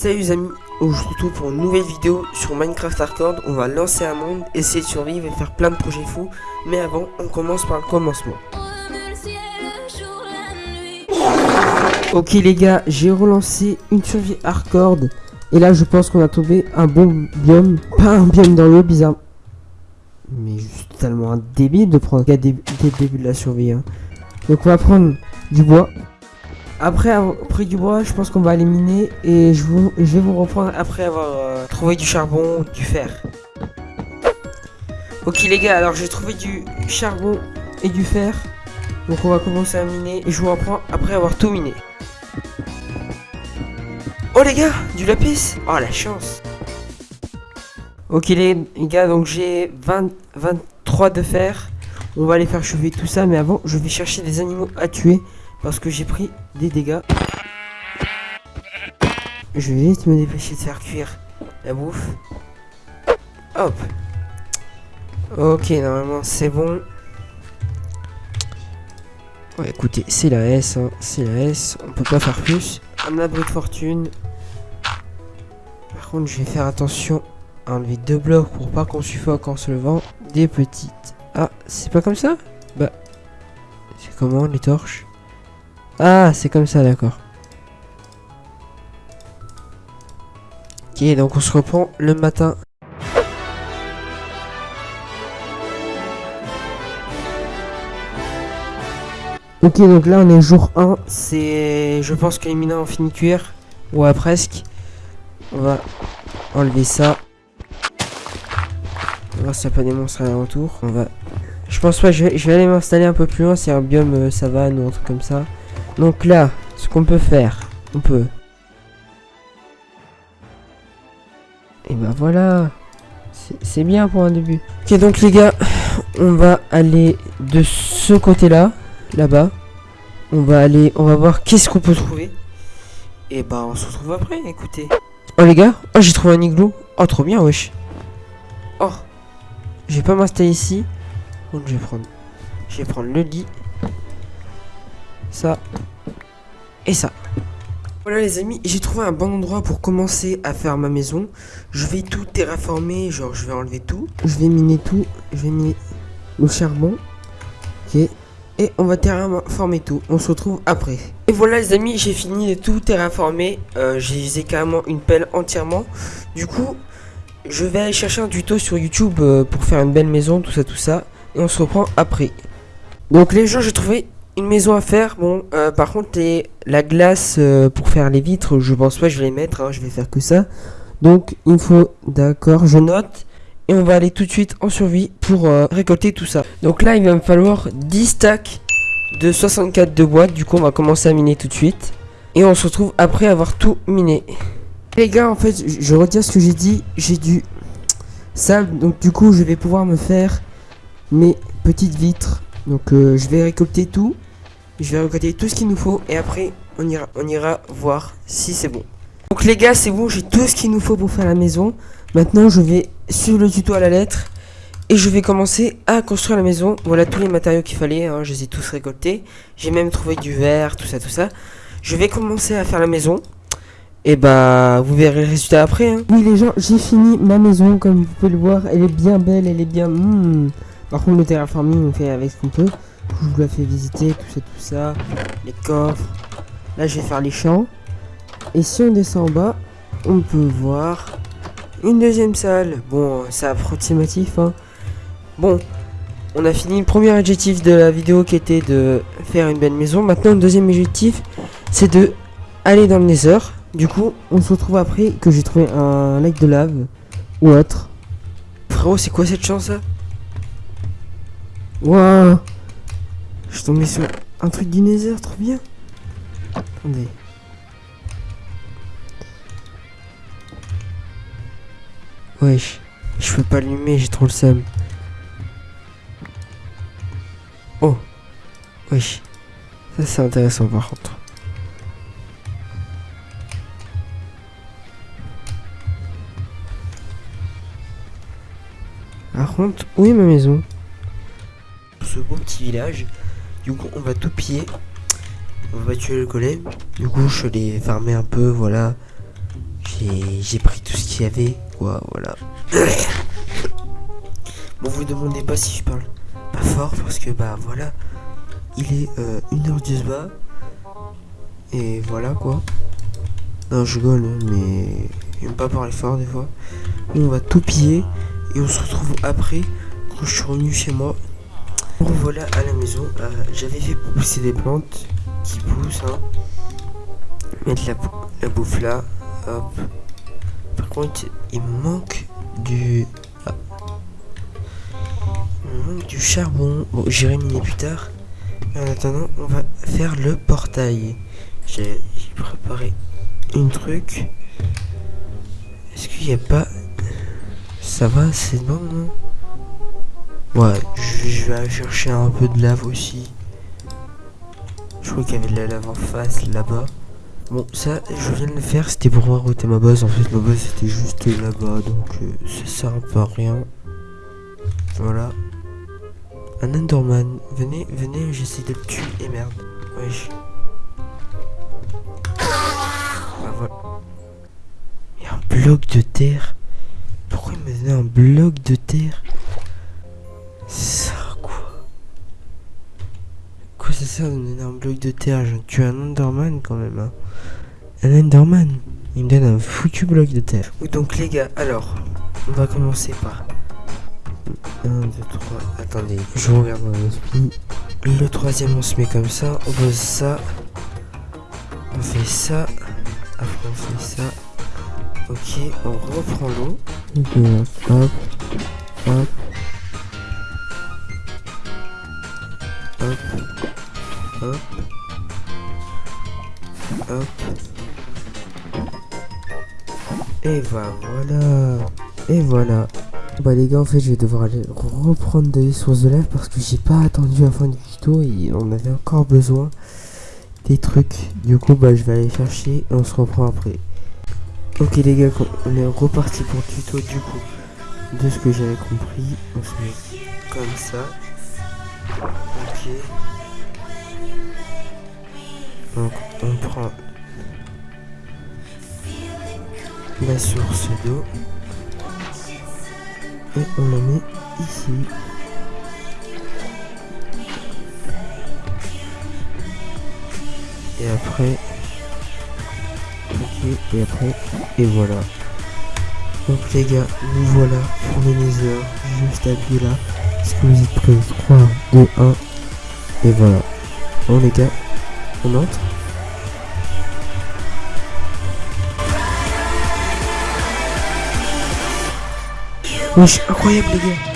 Salut les amis, se retrouve pour une nouvelle vidéo sur Minecraft Hardcore. On va lancer un monde, essayer de survivre et faire plein de projets fous. Mais avant, on commence par le commencement. Ok les gars, j'ai relancé une survie hardcore. Et là, je pense qu'on a trouvé un bon biome. Pas un biome dans l'eau, bizarre. Mais juste tellement un débile de prendre des, débuts de la survie. hein. Donc on va prendre du bois. Après avoir pris du bois, je pense qu'on va aller miner et je, vais vous reprendre après avoir euh, trouvé du charbon du fer. Ok les gars, alors j'ai trouvé du charbon et du fer. Donc on va commencer à miner et je vous reprends après avoir tout miné. Oh les gars, du lapis? Oh la chance Ok les gars, donc j'ai 20, 23 de fer. On va aller faire chauffer tout ça, mais avant je vais chercher des animaux à tuer. Parce que j'ai pris des dégâts. Je vais vite me dépêcher de faire cuire la bouffe. Hop. Ok, normalement c'est bon. Ouais, écoutez, c'est la S, hein, c'est la S. On peut pas faire plus. Un abri de fortune. Par contre, je vais faire attention à enlever deux blocs pour pas qu'on suffoque en se levant. Des petites. Ah, c'est pas comme ça? Bah, c'est comment les torches? Ah, c'est comme ça, d'accord. Ok, donc on se reprend le matin. Ok, donc là on est jour 1. C'est. Je pense que les mineurs ont fini de cuire. Ouais, presque. On va enlever ça. On va voir s'il n'y a pas des monstres à retour. On va. Je pense pas, je vais, je vais aller m'installer un peu plus loin. C'est un biome euh, savane ou un truc comme ça. Donc là, ce qu'on peut faire, on peut... Et bah voilà, c'est bien pour un début. Ok donc les gars, on va aller de ce côté-là, là-bas. On va aller, on va voir qu'est-ce qu'on peut trouver. Et bah on se retrouve après, écoutez. Oh les gars, oh j'ai trouvé un igloo. Oh trop bien wesh. Oh, je vais pas m'installer ici. Donc je vais prendre, je vais prendre le lit ça et ça. Voilà les amis, j'ai trouvé un bon endroit pour commencer à faire ma maison. Je vais tout terraformer, genre je vais enlever tout. Je vais miner tout, je vais miner le charbon. Ok. Et on va terraformer tout, on se retrouve après. Et voilà les amis, j'ai fini de tout terraformer. Euh, j'ai usé carrément une pelle entièrement. Du coup, je vais aller chercher un tuto sur YouTube euh, pour faire une belle maison, tout ça, tout ça. Et on se reprend après. Donc les gens, j'ai trouvé une maison à faire. Bon, euh, par contre, les, la glace euh, pour faire les vitres, je pense pas je vais les mettre. Hein, je vais faire que ça. Donc, il faut, d'accord, je note. Et on va aller tout de suite en survie pour euh, récolter tout ça. Donc là, il va me falloir 10 stacks de 64 de bois. Du coup, on va commencer à miner tout de suite. Et on se retrouve après avoir tout miné. Les gars, en fait, je retire ce que j'ai dit. J'ai du sable. Donc, du coup, je vais pouvoir me faire mes petites vitres. Donc, je vais récolter tout. Je vais récolter tout ce qu'il nous faut et après on ira, on ira voir si c'est bon. Donc les gars c'est bon, j'ai tout ce qu'il nous faut pour faire la maison. Maintenant je vais suivre le tuto à la lettre et je vais commencer à construire la maison. Voilà tous les matériaux qu'il fallait, hein, je les ai tous récoltés. J'ai même trouvé du verre, tout ça, tout ça. Je vais commencer à faire la maison. Et bah vous verrez le résultat après. Hein. Oui les gens, j'ai fini ma maison comme vous pouvez le voir. Elle est bien belle, elle est bien... Hmm. Par contre le terraforming on fait avec ce qu'on peut. Je vous la fais visiter, tout ça, tout ça. Les coffres. Là, je vais faire les champs. Et si on descend en bas, on peut voir une deuxième salle. Bon, c'est approximatif. Hein. Bon, on a fini le premier objectif de la vidéo qui était de faire une belle maison. Maintenant, le deuxième objectif, c'est de aller dans le nether. Du coup, on se retrouve après que j'ai trouvé un lac de lave ou autre. Frérot, c'est quoi cette chance là je suis tombé sur un truc Nether, trop bien. Attendez. Wesh. Je peux pas allumer, j'ai trop le seum. Oh. Wesh. Ça c'est intéressant par contre. Par contre, où est ma maison? Ce beau petit village. Du coup, on va tout piller. On va tuer le golem. Du coup, je l'ai fermé un peu, voilà. j'ai pris tout ce qu'il y avait. Quoi, voilà. bon, vous demandez pas si je parle pas fort parce que bah voilà, il est euh, une heure du bas et voilà quoi. Non, je rigole, mais j'aime pas parler fort des fois. On va tout piller et on se retrouve après quand je suis revenu chez moi. Voilà à la maison. Euh, j'avais fait pousser des plantes qui poussent. Hein. Mettre la, la bouffe là. Hop. Par contre, il manque du. Ah. Manque du charbon. Bon, j'irai miner plus tard. En attendant, on va faire le portail. J'ai préparé une truc. Est-ce qu'il n'y a pas... Ça va, c'est bon, non? Ouais, je, vais aller chercher un peu de lave aussi. Je crois qu'il y avait de la lave en face, là-bas. Bon, ça, je viens de le faire, c'était pour voir où était ma base. En fait, ma base, c'était juste là-bas, donc euh, ça sert à rien. Voilà. Un Enderman. Venez, venez, j'essaie de le tuer. Et merde. Wesh. Ah, voilà. Il y a un bloc de terre. Pourquoi il m'a donné un bloc de terre? Ça quoi Quoi ça sert de me donner un bloc de terre Je tue un Enderman quand même. Hein. Un Enderman Il me donne un foutu bloc de terre. Donc les gars, alors, on va commencer par 1, 2, 3, attendez, je regarde dans l'esprit. Le troisième, on se met comme ça, on pose ça, on fait ça, après on fait ça. Ok, on reprend l'eau. hop, hop, hop, hop. Et voilà. Et voilà. Bah les gars en fait je vais devoir aller reprendre des sources de lave parce que j'ai pas attendu la fin du tuto et on avait encore besoin des trucs. Du coup bah je vais aller chercher et on se reprend après. Ok les gars on est reparti pour le tuto du coup. De ce que j'avais compris, on se met comme ça. Ok. Donc on prend la source d'eau et on la met ici. Et après, ok, et après, et voilà. Donc les gars, nous voilà pour le nether, juste appuyer là. Est-ce que vous êtes prêts? 3, 2, 1, et voilà. Bon les gars, on entre Wesh, incroyable les gars